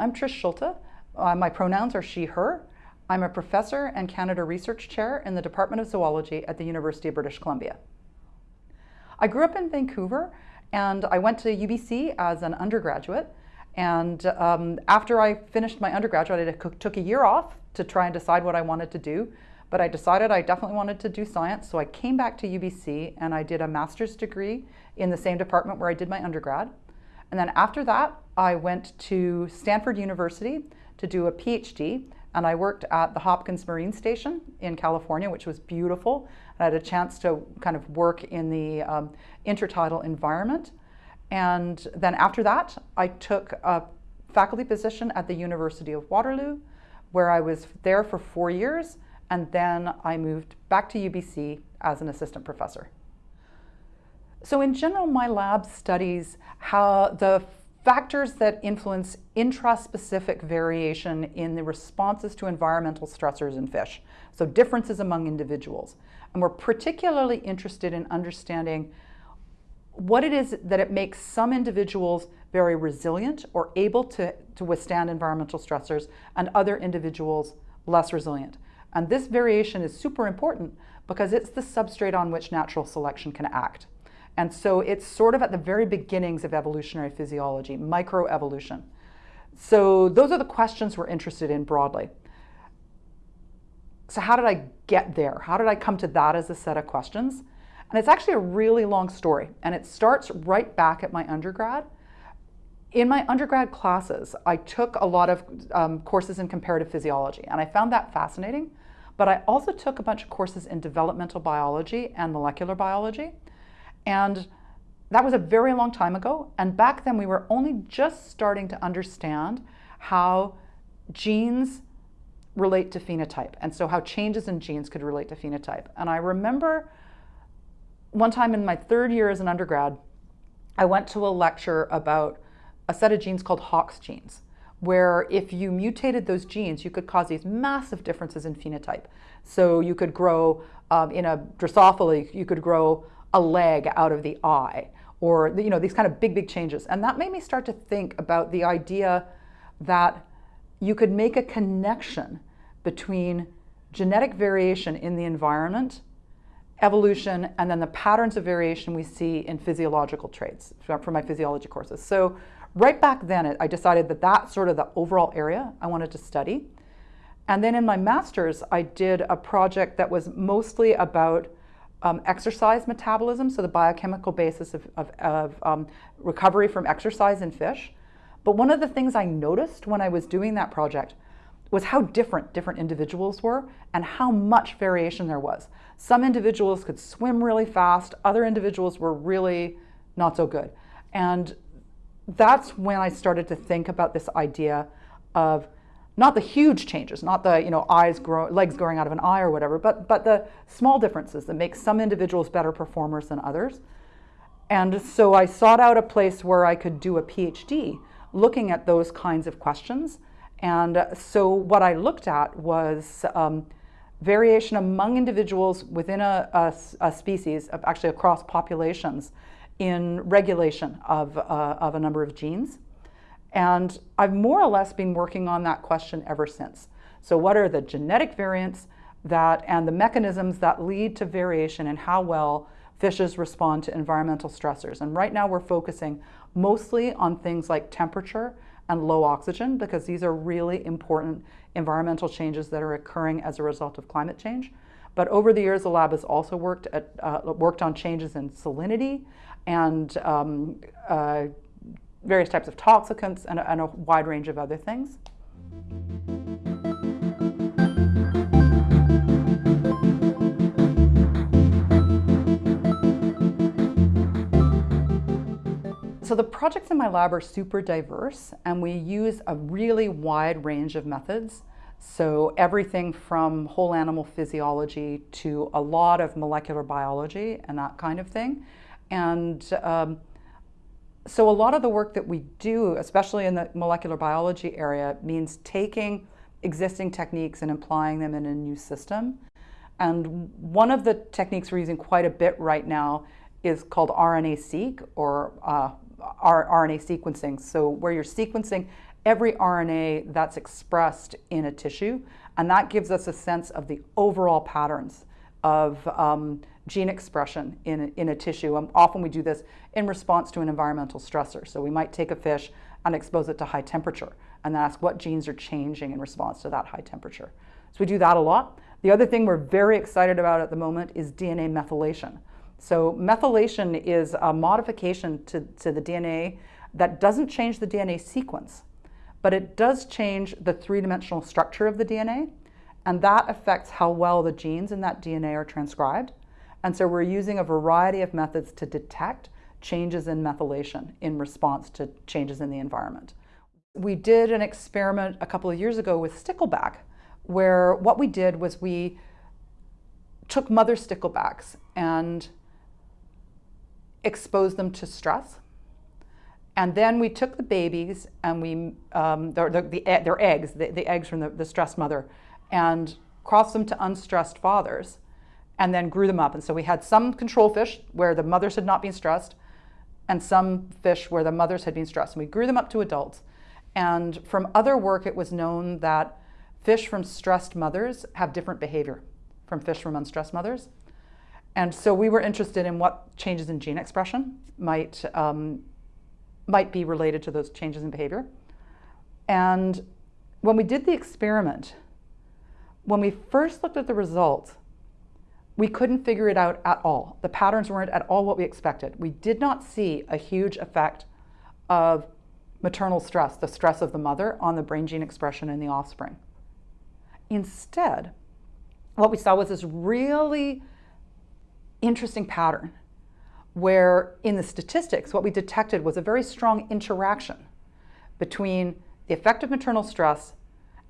I'm Trish Schulte. Uh, my pronouns are she, her. I'm a professor and Canada Research Chair in the Department of Zoology at the University of British Columbia. I grew up in Vancouver and I went to UBC as an undergraduate. And um, after I finished my undergraduate, I took a year off to try and decide what I wanted to do. But I decided I definitely wanted to do science, so I came back to UBC and I did a master's degree in the same department where I did my undergrad. And then after that, I went to Stanford University to do a PhD and I worked at the Hopkins Marine Station in California, which was beautiful. I had a chance to kind of work in the um, intertidal environment. And then after that, I took a faculty position at the University of Waterloo, where I was there for four years, and then I moved back to UBC as an assistant professor. So in general, my lab studies how the factors that influence intraspecific variation in the responses to environmental stressors in fish, so differences among individuals. And we're particularly interested in understanding what it is that it makes some individuals very resilient or able to, to withstand environmental stressors and other individuals less resilient. And this variation is super important because it's the substrate on which natural selection can act. And so it's sort of at the very beginnings of evolutionary physiology, microevolution. So those are the questions we're interested in broadly. So how did I get there? How did I come to that as a set of questions? And it's actually a really long story. And it starts right back at my undergrad. In my undergrad classes, I took a lot of um, courses in comparative physiology, and I found that fascinating. But I also took a bunch of courses in developmental biology and molecular biology. And that was a very long time ago. And back then we were only just starting to understand how genes relate to phenotype. And so how changes in genes could relate to phenotype. And I remember one time in my third year as an undergrad, I went to a lecture about a set of genes called Hox genes, where if you mutated those genes, you could cause these massive differences in phenotype. So you could grow um, in a Drosophila, you could grow a leg out of the eye or you know these kind of big big changes. And that made me start to think about the idea that you could make a connection between genetic variation in the environment evolution and then the patterns of variation we see in physiological traits from my physiology courses. So right back then I decided that that's sort of the overall area I wanted to study. And then in my master's I did a project that was mostly about um, exercise metabolism, so the biochemical basis of, of, of um, recovery from exercise in fish. But one of the things I noticed when I was doing that project was how different different individuals were and how much variation there was. Some individuals could swim really fast, other individuals were really not so good. And that's when I started to think about this idea of not the huge changes, not the you know eyes grow, legs growing out of an eye or whatever, but but the small differences that make some individuals better performers than others. And so I sought out a place where I could do a PhD looking at those kinds of questions. And so what I looked at was um, variation among individuals within a, a, a, species, actually across populations, in regulation of, uh, of a number of genes. And I've more or less been working on that question ever since. So what are the genetic variants that and the mechanisms that lead to variation and how well fishes respond to environmental stressors? And right now we're focusing mostly on things like temperature and low oxygen because these are really important environmental changes that are occurring as a result of climate change. But over the years, the lab has also worked, at, uh, worked on changes in salinity and um, uh, various types of toxicants and a, and a wide range of other things. So the projects in my lab are super diverse and we use a really wide range of methods. So everything from whole animal physiology to a lot of molecular biology and that kind of thing. And um, so a lot of the work that we do, especially in the molecular biology area, means taking existing techniques and applying them in a new system. And one of the techniques we're using quite a bit right now is called RNA-seq or uh, RNA sequencing. So where you're sequencing every RNA that's expressed in a tissue, and that gives us a sense of the overall patterns of um, gene expression in, in a tissue. And often we do this in response to an environmental stressor. So we might take a fish and expose it to high temperature and then ask what genes are changing in response to that high temperature. So we do that a lot. The other thing we're very excited about at the moment is DNA methylation. So methylation is a modification to, to the DNA that doesn't change the DNA sequence, but it does change the three-dimensional structure of the DNA, and that affects how well the genes in that DNA are transcribed. And so we're using a variety of methods to detect changes in methylation in response to changes in the environment. We did an experiment a couple of years ago with stickleback, where what we did was we took mother sticklebacks and exposed them to stress. And then we took the babies and we, um, the, the, the, their eggs, the, the eggs from the, the stressed mother, and crossed them to unstressed fathers and then grew them up. And so we had some control fish where the mothers had not been stressed and some fish where the mothers had been stressed. And we grew them up to adults. And from other work, it was known that fish from stressed mothers have different behavior from fish from unstressed mothers. And so we were interested in what changes in gene expression might, um, might be related to those changes in behavior. And when we did the experiment, when we first looked at the results, we couldn't figure it out at all. The patterns weren't at all what we expected. We did not see a huge effect of maternal stress, the stress of the mother, on the brain gene expression in the offspring. Instead, what we saw was this really interesting pattern where in the statistics, what we detected was a very strong interaction between the effect of maternal stress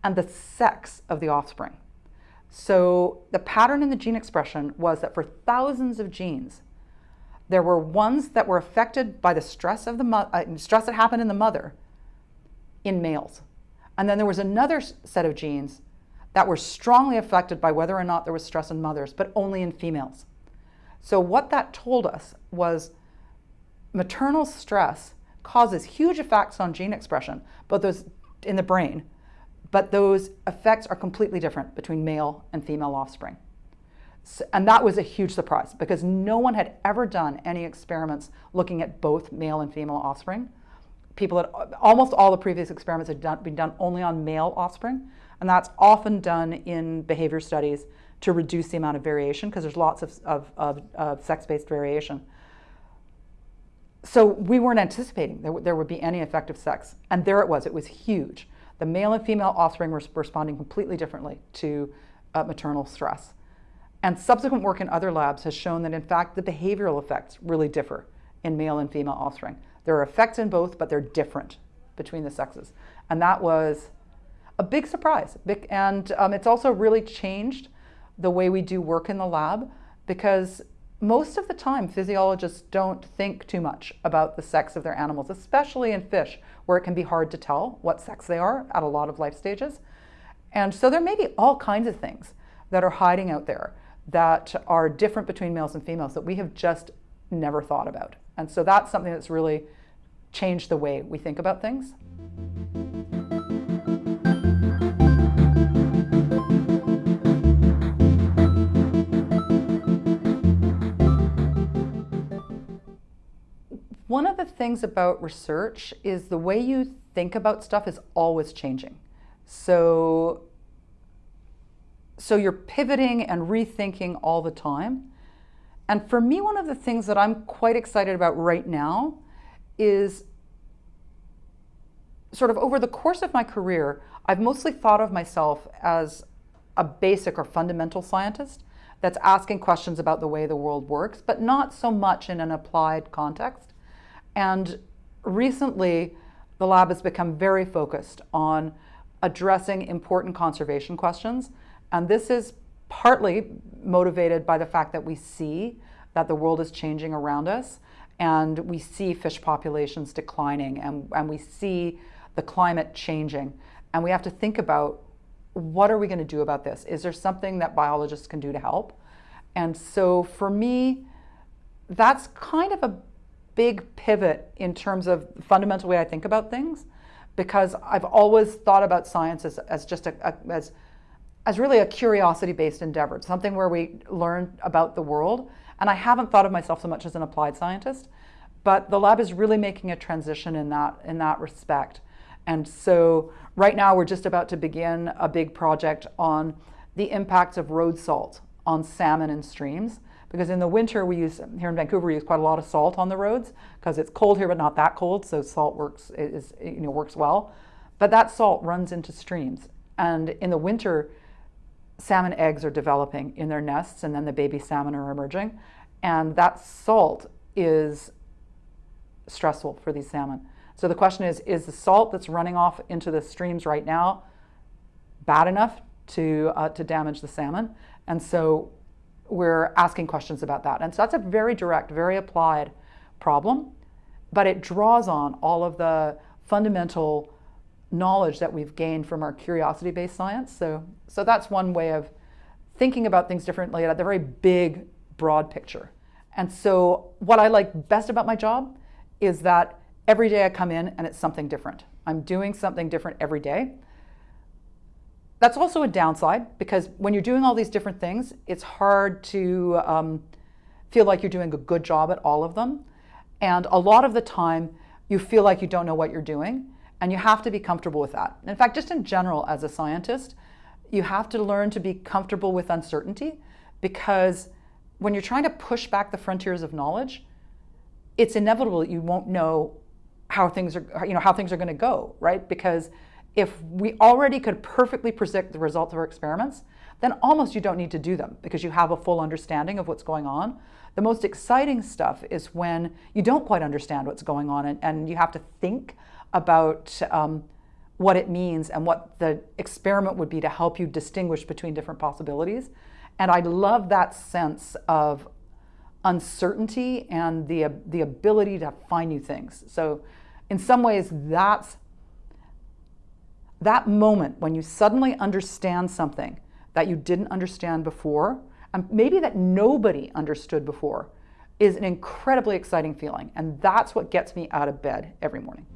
and the sex of the offspring. So the pattern in the gene expression was that for thousands of genes, there were ones that were affected by the stress of the uh, stress that happened in the mother in males. And then there was another set of genes that were strongly affected by whether or not there was stress in mothers, but only in females. So what that told us was maternal stress causes huge effects on gene expression, both those in the brain, but those effects are completely different between male and female offspring. So, and that was a huge surprise because no one had ever done any experiments looking at both male and female offspring. People had, almost all the previous experiments had done, been done only on male offspring, and that's often done in behavior studies to reduce the amount of variation because there's lots of, of, of, of sex-based variation. So we weren't anticipating there, there would be any effect of sex. And there it was, it was huge. The male and female offspring were responding completely differently to uh, maternal stress. And subsequent work in other labs has shown that in fact the behavioral effects really differ in male and female offspring. There are effects in both, but they're different between the sexes. And that was a big surprise. And um, it's also really changed the way we do work in the lab because most of the time physiologists don't think too much about the sex of their animals, especially in fish where it can be hard to tell what sex they are at a lot of life stages. And so there may be all kinds of things that are hiding out there that are different between males and females that we have just never thought about. And so that's something that's really changed the way we think about things. One of the things about research is the way you think about stuff is always changing. So, so you're pivoting and rethinking all the time. And for me, one of the things that I'm quite excited about right now is sort of over the course of my career, I've mostly thought of myself as a basic or fundamental scientist that's asking questions about the way the world works, but not so much in an applied context. And recently, the lab has become very focused on addressing important conservation questions. And this is partly motivated by the fact that we see that the world is changing around us and we see fish populations declining and, and we see the climate changing. And we have to think about what are we going to do about this? Is there something that biologists can do to help? And so for me, that's kind of a big pivot in terms of the fundamental way I think about things because I've always thought about science as, as just a, a as as really a curiosity based endeavor, something where we learn about the world. And I haven't thought of myself so much as an applied scientist, but the lab is really making a transition in that in that respect. And so right now we're just about to begin a big project on the impacts of road salt on salmon in streams. Because in the winter we use, here in Vancouver, we use quite a lot of salt on the roads because it's cold here but not that cold, so salt works, is, you know, works well. But that salt runs into streams. And in the winter, salmon eggs are developing in their nests and then the baby salmon are emerging. And that salt is stressful for these salmon. So the question is, is the salt that's running off into the streams right now bad enough to, uh, to damage the salmon? And so we're asking questions about that. And so that's a very direct, very applied problem, but it draws on all of the fundamental knowledge that we've gained from our curiosity-based science. So, so that's one way of thinking about things differently at the very big, broad picture. And so what I like best about my job is that every day I come in and it's something different. I'm doing something different every day. That's also a downside because when you're doing all these different things, it's hard to um, feel like you're doing a good job at all of them. And a lot of the time, you feel like you don't know what you're doing. And you have to be comfortable with that. In fact, just in general, as a scientist, you have to learn to be comfortable with uncertainty because when you're trying to push back the frontiers of knowledge, it's inevitable that you won't know how things are, you know, how things are going to go, right? Because if we already could perfectly predict the results of our experiments, then almost you don't need to do them because you have a full understanding of what's going on. The most exciting stuff is when you don't quite understand what's going on and, and you have to think about um, what it means and what the experiment would be to help you distinguish between different possibilities. And I love that sense of uncertainty and the, the ability to find new things. So in some ways, that's that moment when you suddenly understand something that you didn't understand before, and maybe that nobody understood before, is an incredibly exciting feeling. And that's what gets me out of bed every morning.